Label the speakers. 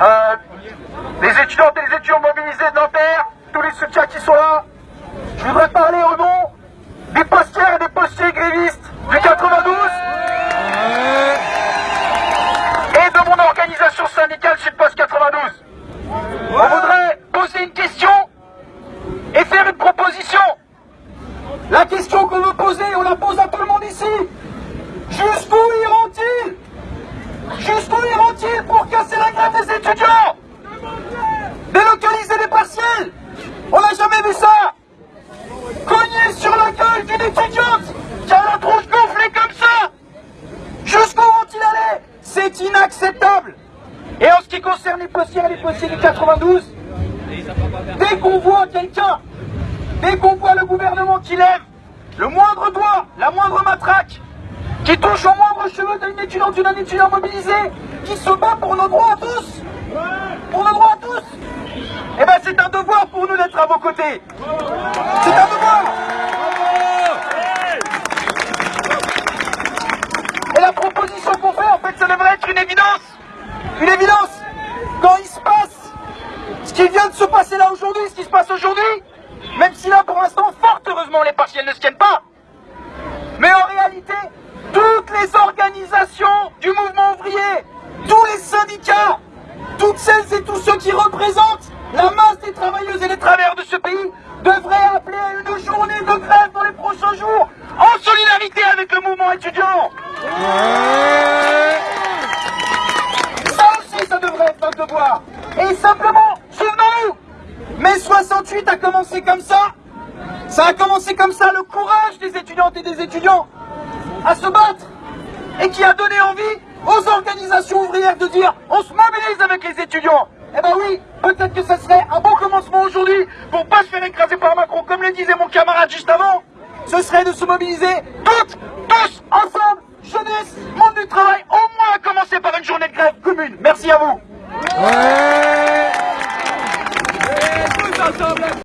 Speaker 1: euh, les étudiantes et les étudiants mobilisés de Nanterre, tous les soutiens qui sont là. Je voudrais parler au nom des postières et des postiers grévistes du 92 et de mon organisation syndicale Sud-Post 92. On voudrait poser une question et faire une proposition. La question qu'on veut poser, on la pose à tout le monde ici. Jusqu'où iront-ils Jusqu'où iront-ils pour casser la grève des étudiants Délocaliser les partiels On n'a jamais vu ça Cogner sur la gueule d'une étudiante qui a la tronche gonflée comme ça Jusqu'où vont-ils C'est inacceptable Et en ce qui concerne les postiers et les postiers du 92, dès qu'on voit quelqu'un, dès qu'on voit le gouvernement qui lève le moindre doigt, la moindre matraque, qui touche au moindre cheveu d'une étudiante ou d'un étudiant mobilisé, qui se bat pour nos droits à tous, pour nos droits à tous, eh ben c'est un devoir pour nous d'être à vos côtés. C'est un devoir. Et la proposition qu'on fait, en fait, ça devrait être une évidence. Une évidence. Quand il se passe ce qui vient de se passer là aujourd'hui, ce qui se passe aujourd'hui, même si là, pour l'instant, fort heureusement, les partiels ne se tiennent pas. Mais en réalité, toutes les organisations du mouvement ouvrier, tous les syndicats, toutes celles et tous ceux qui représentent la masse des travailleuses et des travailleurs de ce pays devraient appeler à une journée de grève dans les prochains jours en solidarité avec le mouvement étudiant. Et simplement, souvenons-nous, mai 68 a commencé comme ça. Ça a commencé comme ça, le courage des étudiantes et des étudiants à se battre et qui a donné envie aux organisations ouvrières de dire on se mobilise avec les étudiants. Eh ben oui, peut-être que ce serait un bon commencement aujourd'hui pour pas se faire écraser par Macron, comme le disait mon camarade juste avant. Ce serait de se mobiliser toutes, tous, ensemble, jeunesse, monde du travail, au moins à commencer par une journée de grève commune. Merci à vous.